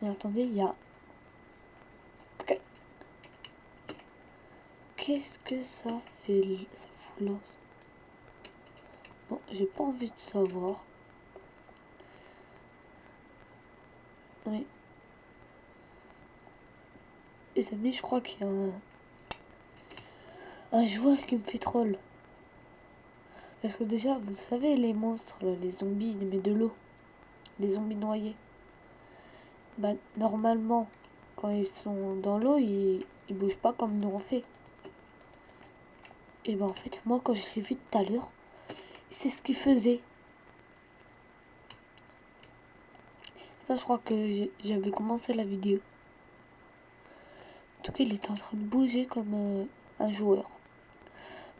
Mais attendez, il y a... Ok. Qu'est-ce que ça fait, ça fout là Bon, j'ai pas envie de savoir. Oui. Les amis, je crois qu'il y a un... un joueur qui me fait troll. Parce que déjà, vous savez, les monstres, les zombies, mais de l'eau. Les zombies noyés. Bah, normalement, quand ils sont dans l'eau, ils, ils bougent pas comme nous on fait. Et ben en fait, moi, quand je l'ai vu tout à l'heure, c'est ce qu'il faisait. Là, je crois que j'avais commencé la vidéo. En tout cas, il était en train de bouger comme euh, un joueur.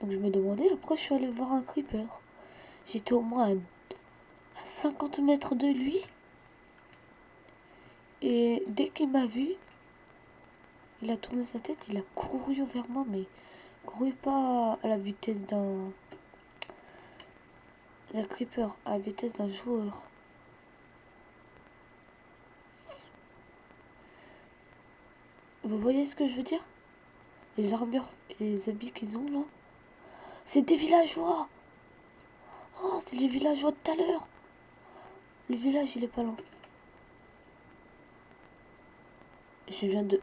Donc je me demandais, après je suis allé voir un creeper. J'étais au moins à, 50 mètres de lui. Et dès qu'il m'a vu, il a tourné sa tête, il a couru vers moi, mais couru pas à la vitesse d'un d'un creeper, à la vitesse d'un joueur. Vous voyez ce que je veux dire? Les armures et les habits qu'ils ont là? C'est des villageois Oh, c'est les villageois de tout à l'heure Le village, il est pas loin. Je viens de...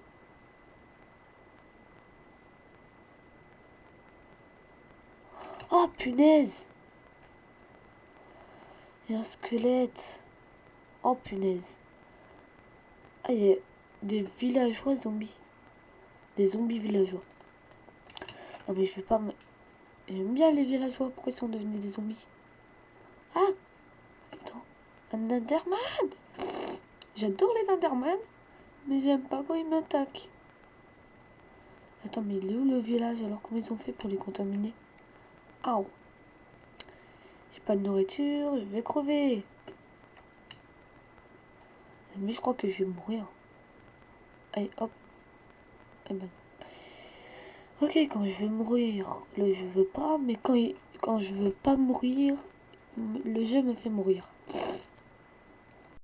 Oh, punaise Il y a un squelette. Oh, punaise. Ah, il y a des villageois zombies. Des zombies villageois. Non, mais je vais pas me... J'aime bien les villageois. Pourquoi ils sont devenus des zombies? Ah Attends. Un Enderman? J'adore les Enderman. Mais j'aime pas quand ils m'attaquent. Attends, mais il est où le village Alors comment ils ont fait pour les contaminer? Ah J'ai pas de nourriture. Je vais crever. Mais je crois que je vais mourir. Allez, hop. Eh ben. Ok, quand je vais mourir, le je veux pas, mais quand, quand je veux pas mourir, le jeu me fait mourir.